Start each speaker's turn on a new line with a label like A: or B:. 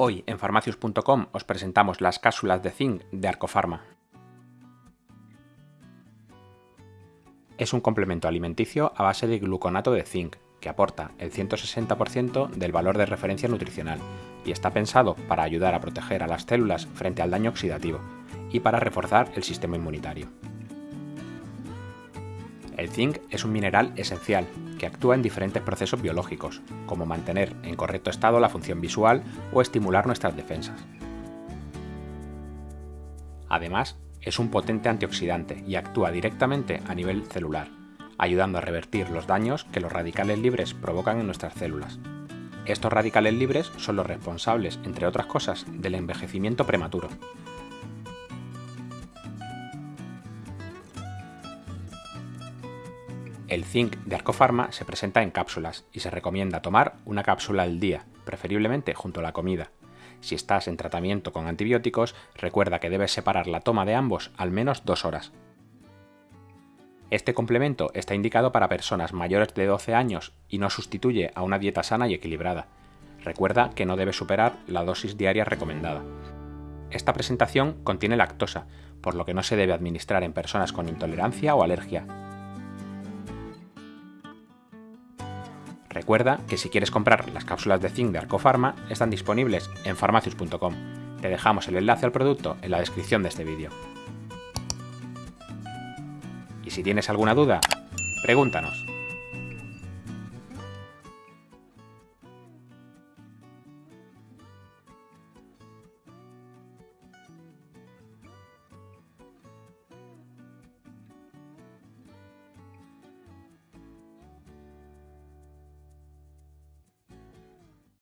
A: Hoy en farmacius.com os presentamos las cápsulas de zinc de Arcofarma. Es un complemento alimenticio a base de gluconato de zinc, que aporta el 160% del valor de referencia nutricional y está pensado para ayudar a proteger a las células frente al daño oxidativo y para reforzar el sistema inmunitario. El zinc es un mineral esencial que actúa en diferentes procesos biológicos, como mantener en correcto estado la función visual o estimular nuestras defensas. Además, es un potente antioxidante y actúa directamente a nivel celular, ayudando a revertir los daños que los radicales libres provocan en nuestras células. Estos radicales libres son los responsables, entre otras cosas, del envejecimiento prematuro, El zinc de Arcofarma se presenta en cápsulas y se recomienda tomar una cápsula al día, preferiblemente junto a la comida. Si estás en tratamiento con antibióticos, recuerda que debes separar la toma de ambos al menos dos horas. Este complemento está indicado para personas mayores de 12 años y no sustituye a una dieta sana y equilibrada. Recuerda que no debe superar la dosis diaria recomendada. Esta presentación contiene lactosa, por lo que no se debe administrar en personas con intolerancia o alergia, Recuerda que si quieres comprar las cápsulas de zinc de Arcofarma están disponibles en farmacius.com. Te dejamos el enlace al producto en la descripción de este vídeo. Y si tienes alguna duda, pregúntanos.